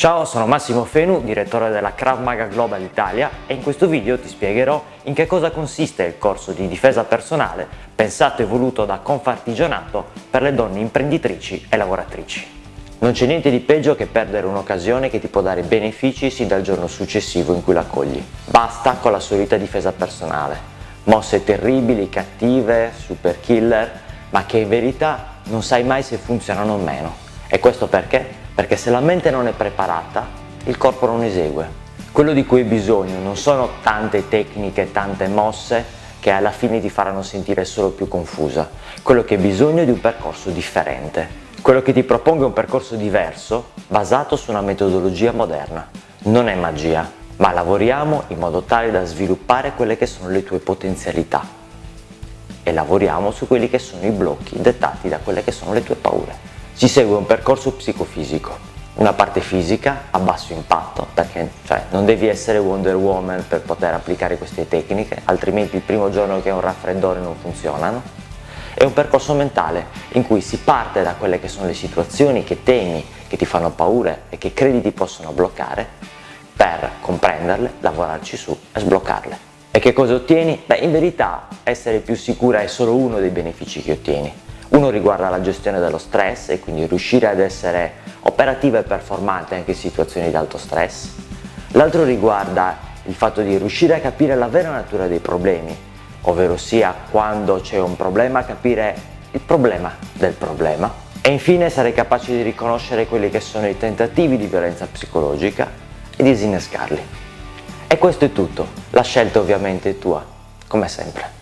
Ciao, sono Massimo Fenu, direttore della Krav Maga Global Italia e in questo video ti spiegherò in che cosa consiste il corso di difesa personale pensato e voluto da Confartigianato per le donne imprenditrici e lavoratrici. Non c'è niente di peggio che perdere un'occasione che ti può dare benefici sin dal giorno successivo in cui la cogli. Basta con la solita difesa personale, mosse terribili, cattive, super killer, ma che in verità non sai mai se funzionano o meno. E questo perché? Perché se la mente non è preparata il corpo non esegue. Quello di cui hai bisogno non sono tante tecniche, tante mosse che alla fine ti faranno sentire solo più confusa. Quello che hai bisogno è di un percorso differente. Quello che ti propongo è un percorso diverso basato su una metodologia moderna. Non è magia, ma lavoriamo in modo tale da sviluppare quelle che sono le tue potenzialità e lavoriamo su quelli che sono i blocchi dettati da quelle che sono le tue paure. Si segue un percorso psicofisico, una parte fisica a basso impatto, perché cioè, non devi essere Wonder Woman per poter applicare queste tecniche, altrimenti il primo giorno che hai un raffreddore non funzionano, e un percorso mentale in cui si parte da quelle che sono le situazioni che temi, che ti fanno paura e che credi ti possono bloccare, per comprenderle, lavorarci su e sbloccarle. E che cosa ottieni? Beh, in verità essere più sicura è solo uno dei benefici che ottieni uno riguarda la gestione dello stress e quindi riuscire ad essere operativa e performante anche in situazioni di alto stress. L'altro riguarda il fatto di riuscire a capire la vera natura dei problemi, ovvero sia quando c'è un problema capire il problema del problema. E infine sarei capace di riconoscere quelli che sono i tentativi di violenza psicologica e disinnescarli. E questo è tutto, la scelta ovviamente è tua, come sempre.